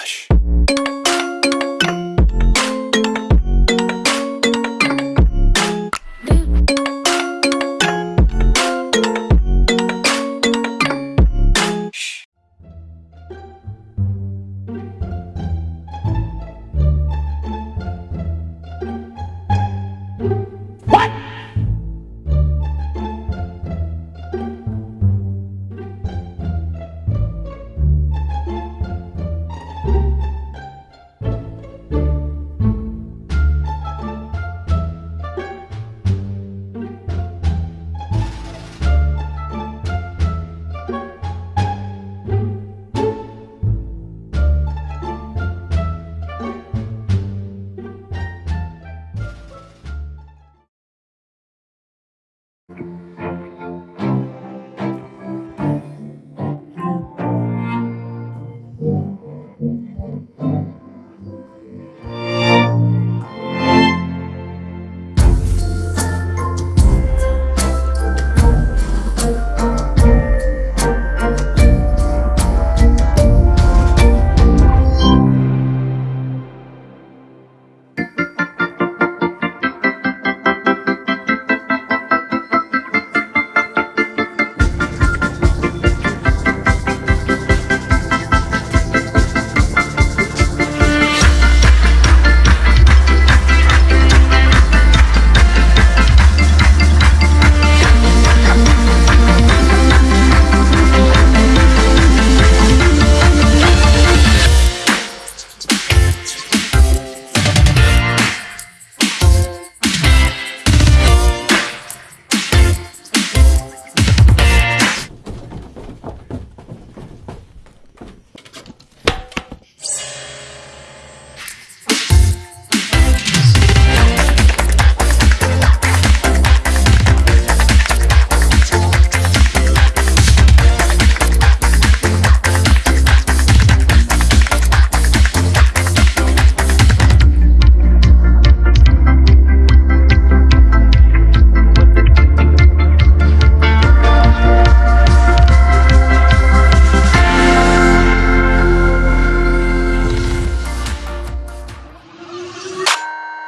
Hush. What?